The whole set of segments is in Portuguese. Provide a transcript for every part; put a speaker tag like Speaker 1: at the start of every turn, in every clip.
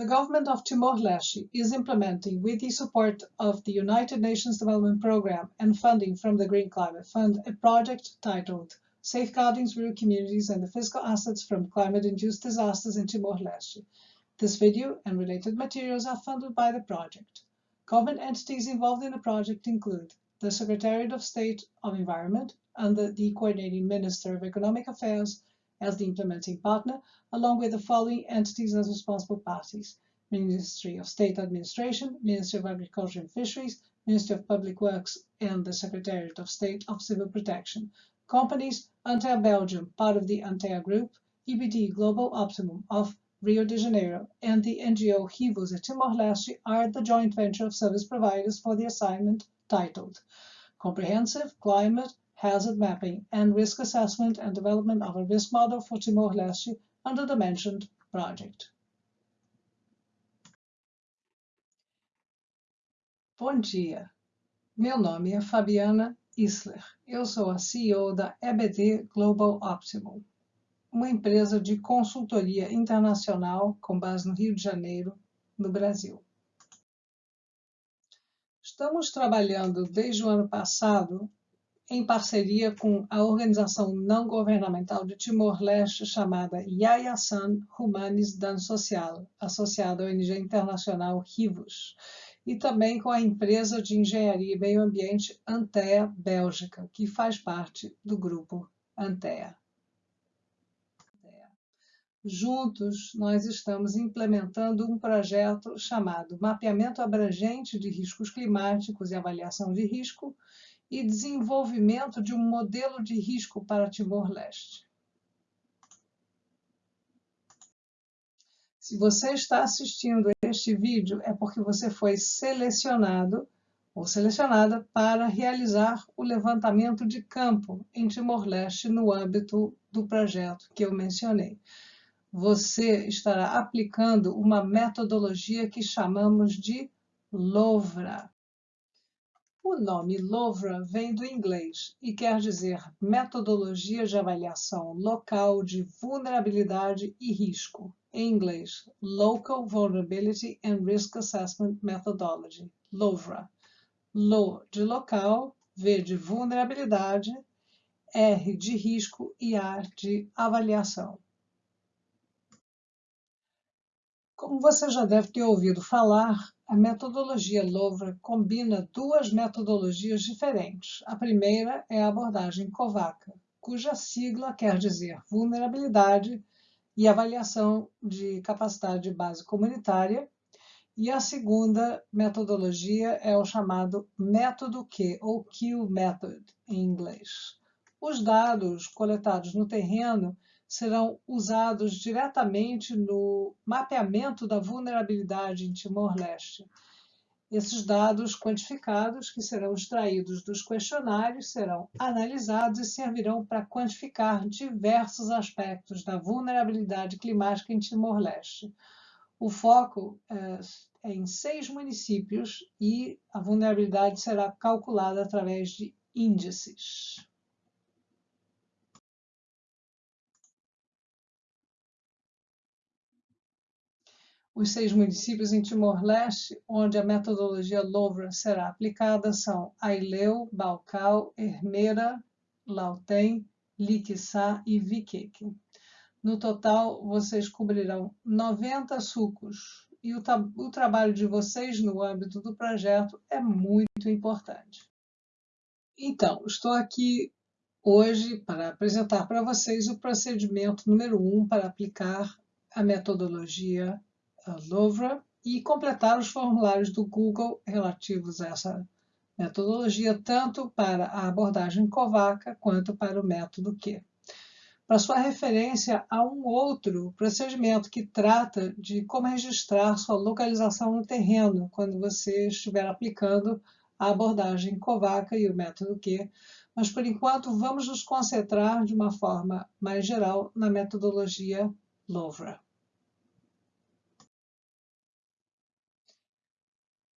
Speaker 1: The government of Timor-Leste is implementing, with the support of the United Nations Development Programme and funding from the Green Climate Fund, a project titled Safeguarding Rural Communities and the Physical Assets from Climate-Induced Disasters in Timor-Leste. This video and related materials are funded by the project. Government entities involved in the project include the Secretariat of State of Environment under the Coordinating Minister of Economic Affairs as the implementing partner, along with the following entities as responsible parties. Ministry of State Administration, Ministry of Agriculture and Fisheries, Ministry of Public Works, and the Secretariat of State of Civil Protection. Companies, Antea Belgium, part of the Antea Group, EBD Global Optimum of Rio de Janeiro, and the NGO Rivos at Timor-Leste are the joint venture of service providers for the assignment titled Comprehensive Climate Hazard Mapping and Risk Assessment and Development of a Risk Model for Timor-Leste under the mentioned project. Bom dia, meu nome é Fabiana Isler. Eu sou a CEO da EBD Global Optimum, uma empresa de consultoria internacional com base no Rio de Janeiro, no Brasil. Estamos trabalhando desde o ano passado em parceria com a organização não governamental de Timor-Leste chamada Yayasan Humanis Dan Social, associada à ONG internacional RIVOS, e também com a empresa de engenharia e meio ambiente Antea Bélgica, que faz parte do grupo Antea. Juntos, nós estamos implementando um projeto chamado Mapeamento Abrangente de Riscos Climáticos e Avaliação de Risco e Desenvolvimento de um Modelo de Risco para Timor-Leste. Se você está assistindo este vídeo, é porque você foi selecionado ou selecionada para realizar o levantamento de campo em Timor-Leste no âmbito do projeto que eu mencionei. Você estará aplicando uma metodologia que chamamos de LOVRA. O nome LOVRA vem do inglês e quer dizer Metodologia de Avaliação Local de Vulnerabilidade e Risco em inglês, Local Vulnerability and Risk Assessment Methodology, LOVRA. LO de local, V de vulnerabilidade, R de risco e A de avaliação. Como você já deve ter ouvido falar, a metodologia LOVRA combina duas metodologias diferentes. A primeira é a abordagem COVACA, cuja sigla quer dizer vulnerabilidade, e avaliação de capacidade de base comunitária. E a segunda metodologia é o chamado método Q, ou Q Method, em inglês. Os dados coletados no terreno serão usados diretamente no mapeamento da vulnerabilidade em Timor-Leste, esses dados quantificados, que serão extraídos dos questionários, serão analisados e servirão para quantificar diversos aspectos da vulnerabilidade climática em Timor-Leste. O foco é, é em seis municípios e a vulnerabilidade será calculada através de índices. Os seis municípios em Timor-Leste, onde a metodologia LOVRA será aplicada, são Aileu, Balcal, Hermera, Lautem, Liquiçá e Viqueque. No total, vocês cobrirão 90 sucos e o, o trabalho de vocês no âmbito do projeto é muito importante. Então, estou aqui hoje para apresentar para vocês o procedimento número 1 um para aplicar a metodologia Louvre e completar os formulários do Google relativos a essa metodologia, tanto para a abordagem COVACA quanto para o método Q. Para sua referência, há um outro procedimento que trata de como registrar sua localização no terreno quando você estiver aplicando a abordagem COVACA e o método Q, mas por enquanto vamos nos concentrar de uma forma mais geral na metodologia LOVRA.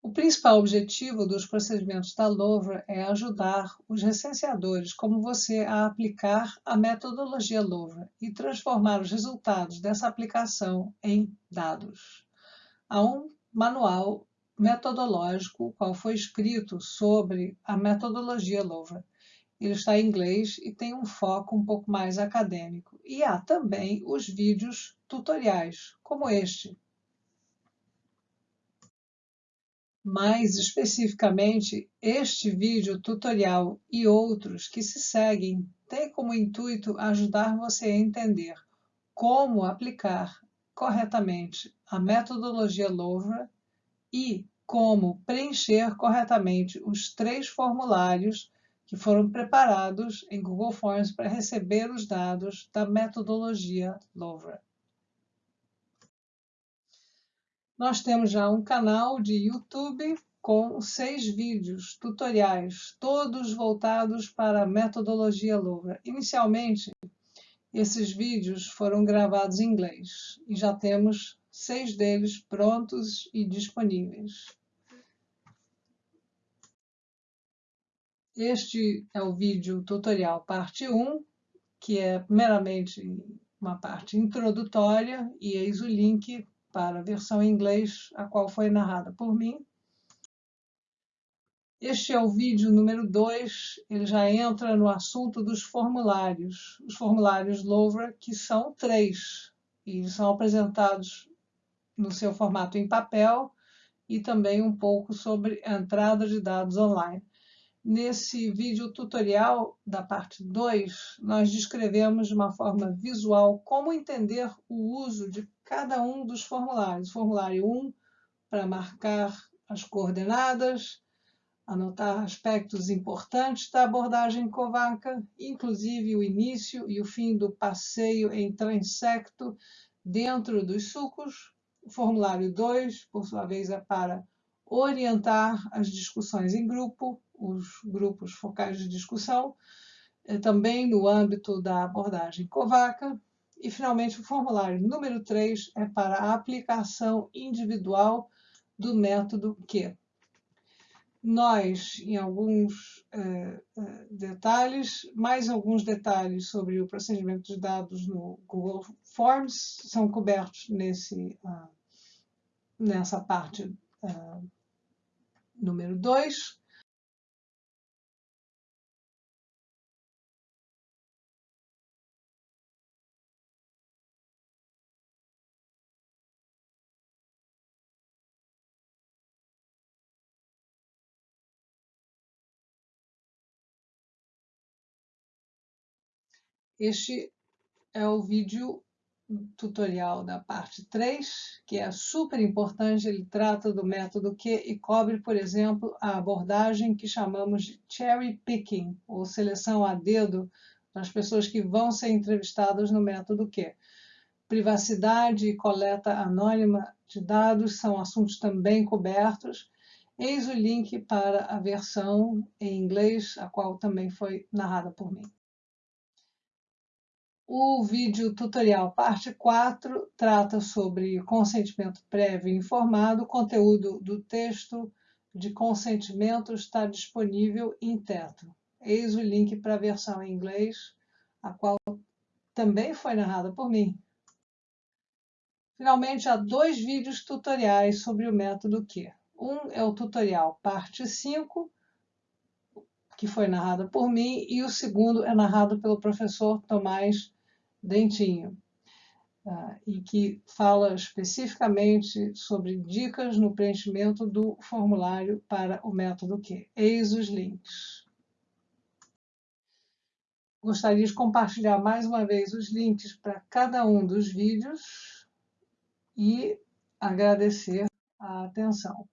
Speaker 1: O principal objetivo dos procedimentos da LOVRA é ajudar os recenseadores como você a aplicar a metodologia LOVRA e transformar os resultados dessa aplicação em dados. há um manual metodológico, qual foi escrito sobre a metodologia Louvre. Ele está em inglês e tem um foco um pouco mais acadêmico. E há também os vídeos tutoriais, como este. Mais especificamente, este vídeo tutorial e outros que se seguem têm como intuito ajudar você a entender como aplicar corretamente a metodologia Louvre e como preencher corretamente os três formulários que foram preparados em Google Forms para receber os dados da metodologia Louvre. Nós temos já um canal de YouTube com seis vídeos tutoriais, todos voltados para a metodologia Louvre. Inicialmente, esses vídeos foram gravados em inglês e já temos seis deles prontos e disponíveis. Este é o vídeo tutorial parte 1, que é meramente uma parte introdutória, e eis o link para a versão em inglês, a qual foi narrada por mim. Este é o vídeo número 2, ele já entra no assunto dos formulários. Os formulários Louvre, que são três, e são apresentados no seu formato em papel e também um pouco sobre a entrada de dados online. Nesse vídeo tutorial da parte 2, nós descrevemos de uma forma visual como entender o uso de cada um dos formulários. Formulário 1, para marcar as coordenadas, anotar aspectos importantes da abordagem covaca, inclusive o início e o fim do passeio em transecto dentro dos sucos. Formulário 2, por sua vez, é para orientar as discussões em grupo, os grupos focais de discussão, eh, também no âmbito da abordagem covaca. E, finalmente, o formulário número 3 é para a aplicação individual do método Q nós, em alguns eh, eh, detalhes, mais alguns detalhes sobre o procedimento de dados no Google Forms são cobertos nesse, uh, nessa parte uh, número 2. Este é o vídeo tutorial da parte 3, que é super importante, ele trata do método Q e cobre, por exemplo, a abordagem que chamamos de cherry picking, ou seleção a dedo das pessoas que vão ser entrevistadas no método Q. Privacidade e coleta anônima de dados são assuntos também cobertos. Eis o link para a versão em inglês, a qual também foi narrada por mim. O vídeo tutorial parte 4 trata sobre consentimento prévio informado. O conteúdo do texto de consentimento está disponível em teto. Eis o link para a versão em inglês, a qual também foi narrada por mim. Finalmente, há dois vídeos tutoriais sobre o método Q. Um é o tutorial parte 5, que foi narrada por mim, e o segundo é narrado pelo professor Tomás Dentinho, uh, e que fala especificamente sobre dicas no preenchimento do formulário para o método Q. Eis os links. Gostaria de compartilhar mais uma vez os links para cada um dos vídeos e agradecer a atenção.